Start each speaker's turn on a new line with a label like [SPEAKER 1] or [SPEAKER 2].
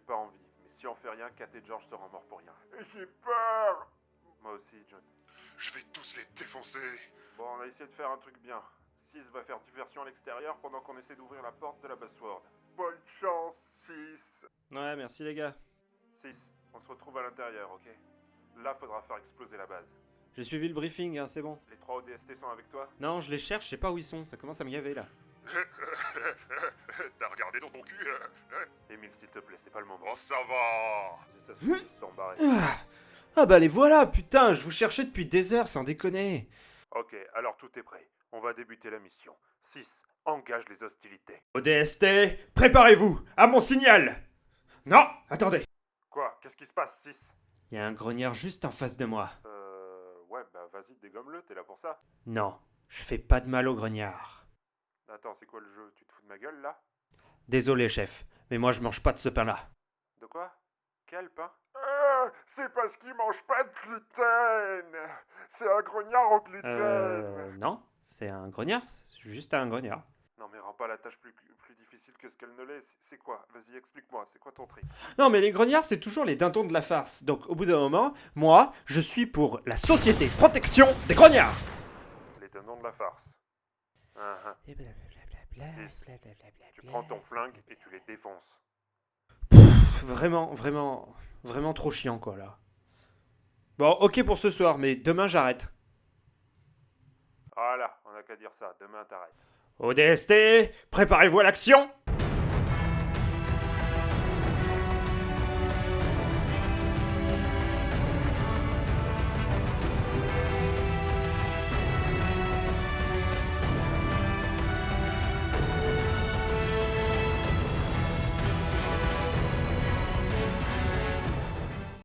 [SPEAKER 1] pas envie. Mais si on fait rien, Kat et George seront morts pour rien.
[SPEAKER 2] J'ai peur
[SPEAKER 1] Moi aussi, John.
[SPEAKER 3] Je vais tous les défoncer.
[SPEAKER 1] Bon, on a essayé de faire un truc bien. Six va faire diversion à l'extérieur pendant qu'on essaie d'ouvrir la porte de la Bassword.
[SPEAKER 2] Bonne chance, 6
[SPEAKER 4] Ouais, merci les gars.
[SPEAKER 1] 6, on se retrouve à l'intérieur, ok? Là, faudra faire exploser la base.
[SPEAKER 4] J'ai suivi le briefing, hein, c'est bon.
[SPEAKER 1] Les trois ODST sont avec toi?
[SPEAKER 4] Non, je les cherche, je sais pas où ils sont, ça commence à me gaver là.
[SPEAKER 3] T'as regardé dans ton cul hein hein
[SPEAKER 1] Émile, s'il te plaît, c'est pas le moment.
[SPEAKER 3] Oh, ça va.
[SPEAKER 1] Ça se.
[SPEAKER 4] Ah, ah bah les voilà, putain, je vous cherchais depuis des heures, sans déconner.
[SPEAKER 1] Ok, alors tout est prêt. On va débuter la mission. 6, engage les hostilités.
[SPEAKER 4] ODST, préparez-vous, à mon signal Non, attendez.
[SPEAKER 1] Quoi Qu'est-ce qui se passe, 6
[SPEAKER 4] Il y a un grognard juste en face de moi.
[SPEAKER 1] Euh... Ouais, bah vas-y, dégomme-le, t'es là pour ça.
[SPEAKER 4] Non, je fais pas de mal au grognard.
[SPEAKER 1] Attends, c'est quoi le jeu? Tu te fous de ma gueule, là?
[SPEAKER 4] Désolé chef, mais moi je mange pas de ce pain-là.
[SPEAKER 1] De quoi? Quel pain?
[SPEAKER 2] Ah, C'est parce qu'il mange pas de gluten. C'est un grognard au gluten.
[SPEAKER 4] Euh... Non, c'est un grognard, c'est juste un grognard.
[SPEAKER 1] Non mais rends pas la tâche plus, plus difficile que ce qu'elle ne l'est. C'est- quoi? Vas-y, explique-moi, c'est quoi ton tri
[SPEAKER 4] Non mais les grognards c'est toujours les dindons de la farce, donc au bout d'un moment, moi je suis pour la société protection des grognards.
[SPEAKER 1] Les tenants de la farce. Hein.
[SPEAKER 4] Et blablabla,
[SPEAKER 1] Six.
[SPEAKER 4] blablabla,
[SPEAKER 1] Tu prends ton flingue et tu les défonces.
[SPEAKER 4] Pff, Vraiment, vraiment, vraiment trop chiant quoi là. Bon, ok pour ce soir, mais demain j'arrête.
[SPEAKER 1] Voilà, on a qu'à dire ça. Demain, t'arrêtes.
[SPEAKER 4] ODST, préparez-vous à l'action